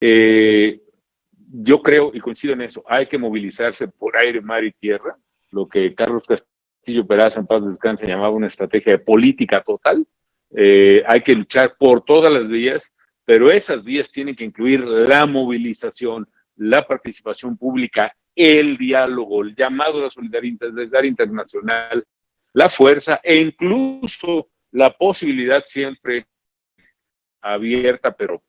Eh, yo creo y coincido en eso, hay que movilizarse por aire, mar y tierra, lo que Carlos Castillo Peraza en paz descanse llamaba una estrategia de política total. Eh, hay que luchar por todas las vías, pero esas vías tienen que incluir la movilización, la participación pública, el diálogo, el llamado a la solidaridad internacional, la fuerza e incluso la posibilidad siempre abierta, pero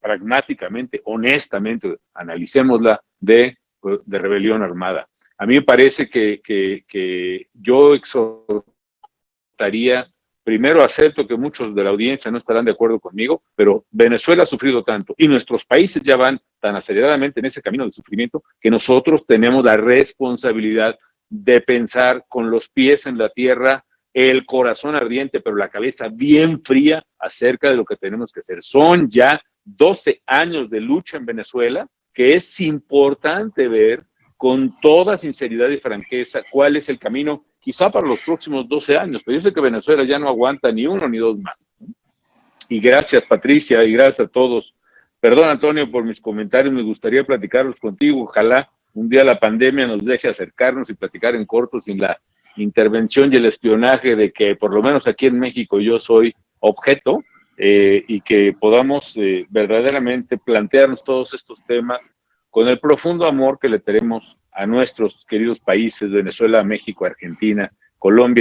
pragmáticamente, honestamente, analicémosla de, de rebelión armada. A mí me parece que, que, que yo exhortaría Primero acepto que muchos de la audiencia no estarán de acuerdo conmigo, pero Venezuela ha sufrido tanto y nuestros países ya van tan aceleradamente en ese camino de sufrimiento que nosotros tenemos la responsabilidad de pensar con los pies en la tierra, el corazón ardiente, pero la cabeza bien fría acerca de lo que tenemos que hacer. Son ya 12 años de lucha en Venezuela que es importante ver con toda sinceridad y franqueza cuál es el camino quizá para los próximos 12 años, pero yo sé que Venezuela ya no aguanta ni uno ni dos más. Y gracias Patricia y gracias a todos. Perdón Antonio por mis comentarios, me gustaría platicarlos contigo, ojalá un día la pandemia nos deje acercarnos y platicar en corto sin la intervención y el espionaje de que por lo menos aquí en México yo soy objeto eh, y que podamos eh, verdaderamente plantearnos todos estos temas con el profundo amor que le tenemos a nuestros queridos países, Venezuela, México, Argentina, Colombia.